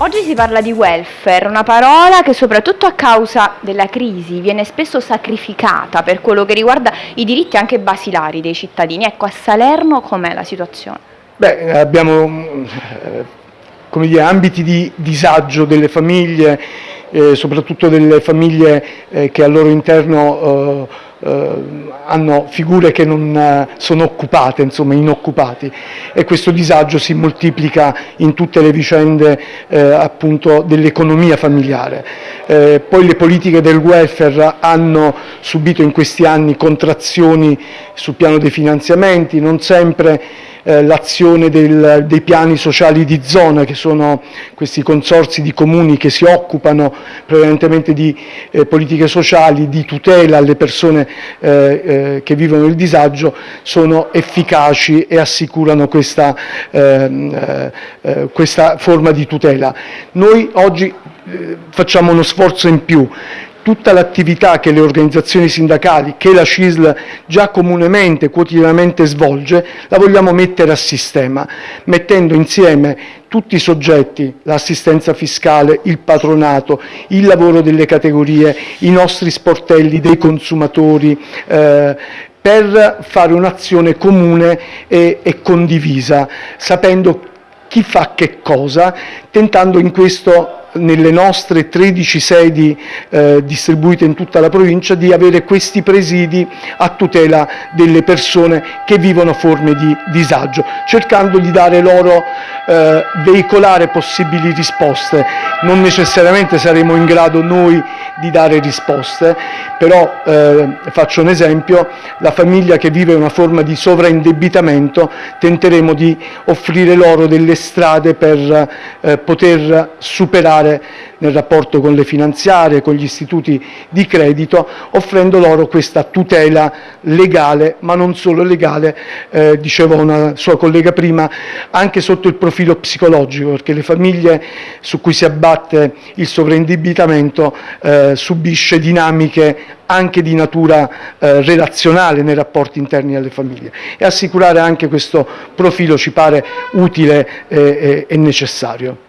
Oggi si parla di welfare, una parola che soprattutto a causa della crisi viene spesso sacrificata per quello che riguarda i diritti anche basilari dei cittadini. Ecco, a Salerno com'è la situazione? Beh, abbiamo eh, come dire, ambiti di disagio delle famiglie, eh, soprattutto delle famiglie eh, che al loro interno eh, hanno figure che non eh, sono occupate, insomma inoccupati e questo disagio si moltiplica in tutte le vicende eh, dell'economia familiare. Eh, poi le politiche del welfare hanno subito in questi anni contrazioni sul piano dei finanziamenti, non sempre eh, l'azione dei piani sociali di zona, che sono questi consorzi di comuni che si occupano prevalentemente di eh, politiche sociali, di tutela alle persone eh, eh che vivono il disagio, sono efficaci e assicurano questa, ehm, eh, questa forma di tutela. Noi oggi facciamo uno sforzo in più, tutta l'attività che le organizzazioni sindacali, che la CISL già comunemente, quotidianamente svolge, la vogliamo mettere a sistema, mettendo insieme tutti i soggetti, l'assistenza fiscale, il patronato, il lavoro delle categorie, i nostri sportelli dei consumatori, eh, per fare un'azione comune e, e condivisa, sapendo chi fa che cosa, tentando in questo nelle nostre 13 sedi eh, distribuite in tutta la provincia di avere questi presidi a tutela delle persone che vivono forme di disagio, cercando di dare loro, eh, veicolare possibili risposte. Non necessariamente saremo in grado noi di dare risposte, però eh, faccio un esempio, la famiglia che vive una forma di sovraindebitamento tenteremo di offrire loro delle strade per eh, poter superare nel rapporto con le finanziarie, con gli istituti di credito, offrendo loro questa tutela legale, ma non solo legale, eh, diceva una sua collega prima, anche sotto il profilo psicologico, perché le famiglie su cui si abbatte il sovraindebitamento eh, subisce dinamiche anche di natura eh, relazionale nei rapporti interni alle famiglie. E assicurare anche questo profilo ci pare utile e, e necessario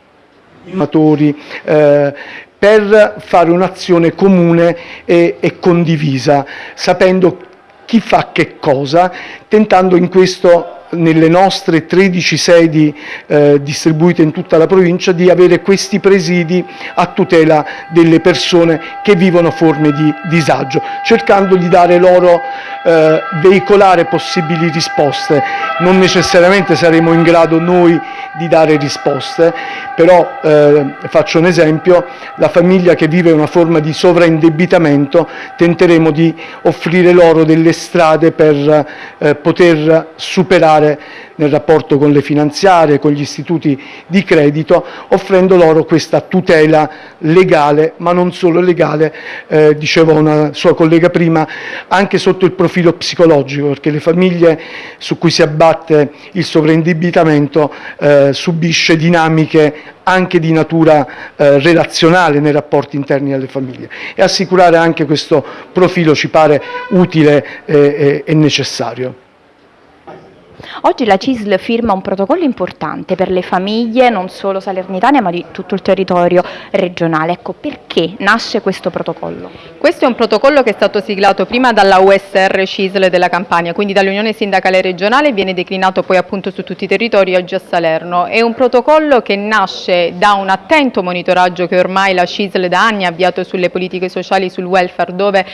eh, per fare un'azione comune e, e condivisa, sapendo chi fa che cosa, tentando in questo nelle nostre 13 sedi eh, distribuite in tutta la provincia di avere questi presidi a tutela delle persone che vivono forme di disagio, cercando di dare loro, eh, veicolare possibili risposte. Non necessariamente saremo in grado noi di dare risposte, però eh, faccio un esempio, la famiglia che vive una forma di sovraindebitamento tenteremo di offrire loro delle strade per eh, poter superare fare nel rapporto con le finanziarie, con gli istituti di credito, offrendo loro questa tutela legale, ma non solo legale, eh, diceva una sua collega prima, anche sotto il profilo psicologico, perché le famiglie su cui si abbatte il sovraindebitamento eh, subisce dinamiche anche di natura eh, relazionale nei rapporti interni alle famiglie e assicurare anche questo profilo ci pare utile e, e necessario. Oggi la CISL firma un protocollo importante per le famiglie non solo salernitane ma di tutto il territorio regionale. Ecco, perché nasce questo protocollo? Questo è un protocollo che è stato siglato prima dalla USR CISL della Campania, quindi dall'Unione Sindacale Regionale viene declinato poi appunto su tutti i territori, oggi a Salerno. È un protocollo che nasce da un attento monitoraggio che ormai la CISL da anni ha avviato sulle politiche sociali, sul welfare, dove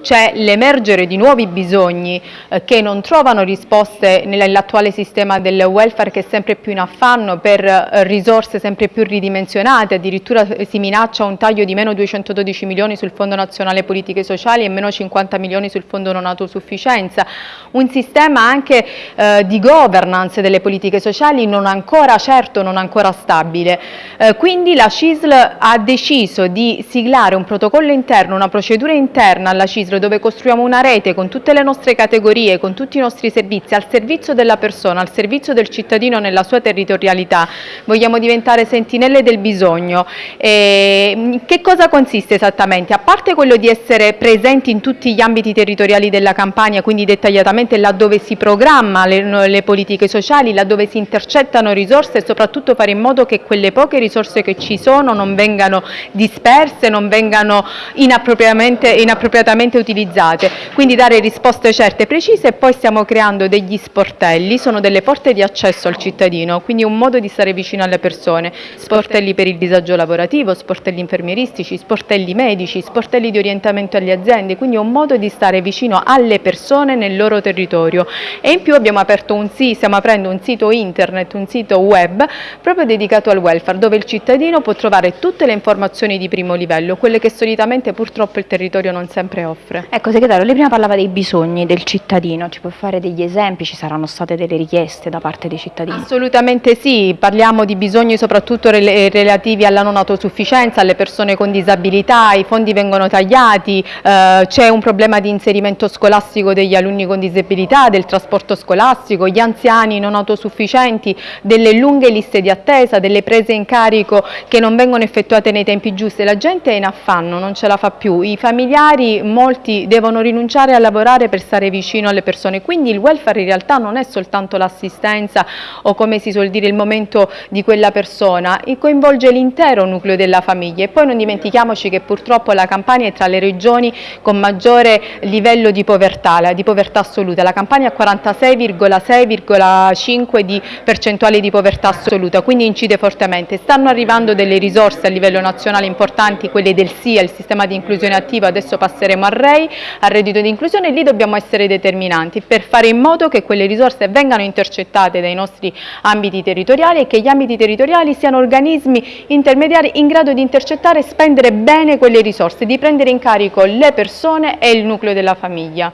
c'è l'emergere di nuovi bisogni eh, che non trovano risposte nella l'attuale sistema del welfare che è sempre più in affanno per eh, risorse sempre più ridimensionate, addirittura si minaccia un taglio di meno 212 milioni sul Fondo Nazionale Politiche Sociali e meno 50 milioni sul Fondo Non Autosufficienza, un sistema anche eh, di governance delle politiche sociali non ancora certo, non ancora stabile. Eh, quindi la CISL ha deciso di siglare un protocollo interno, una procedura interna alla CISL dove costruiamo una rete con tutte le nostre categorie, con tutti i nostri servizi al servizio del della persona, al servizio del cittadino nella sua territorialità, vogliamo diventare sentinelle del bisogno. E, che cosa consiste esattamente? A parte quello di essere presenti in tutti gli ambiti territoriali della campagna, quindi dettagliatamente laddove si programma le, le politiche sociali, laddove si intercettano risorse e soprattutto fare in modo che quelle poche risorse che ci sono non vengano disperse, non vengano inappropriatamente, inappropriatamente utilizzate, quindi dare risposte certe e precise e poi stiamo creando degli sportelli, sono delle porte di accesso al cittadino, quindi un modo di stare vicino alle persone, sportelli per il disagio lavorativo, sportelli infermieristici, sportelli medici, sportelli di orientamento alle aziende, quindi un modo di stare vicino alle persone nel loro territorio e in più abbiamo aperto un sito, stiamo aprendo un sito internet, un sito web proprio dedicato al welfare dove il cittadino può trovare tutte le informazioni di primo livello, quelle che solitamente purtroppo il territorio non sempre offre. Ecco, segretario, lei prima parlava dei bisogni del cittadino, ci può fare degli esempi, ci saranno state delle richieste da parte dei cittadini? Assolutamente sì, parliamo di bisogni soprattutto relativi alla non autosufficienza, alle persone con disabilità, i fondi vengono tagliati, eh, c'è un problema di inserimento scolastico degli alunni con disabilità, del trasporto scolastico, gli anziani non autosufficienti, delle lunghe liste di attesa, delle prese in carico che non vengono effettuate nei tempi giusti, la gente è in affanno, non ce la fa più, i familiari, molti devono rinunciare a lavorare per stare vicino alle persone, quindi il welfare in realtà non è soltanto l'assistenza o come si suol dire il momento di quella persona, coinvolge l'intero nucleo della famiglia. E poi non dimentichiamoci che purtroppo la Campania è tra le regioni con maggiore livello di povertà, di povertà assoluta, la Campania ha 46,6,5 di percentuale di povertà assoluta, quindi incide fortemente. Stanno arrivando delle risorse a livello nazionale importanti, quelle del SIA, il sistema di inclusione attiva, adesso passeremo al REI, al reddito di inclusione e lì dobbiamo essere determinanti per fare in modo che quelle risorse vengano intercettate dai nostri ambiti territoriali e che gli ambiti territoriali siano organismi intermediari in grado di intercettare e spendere bene quelle risorse, di prendere in carico le persone e il nucleo della famiglia.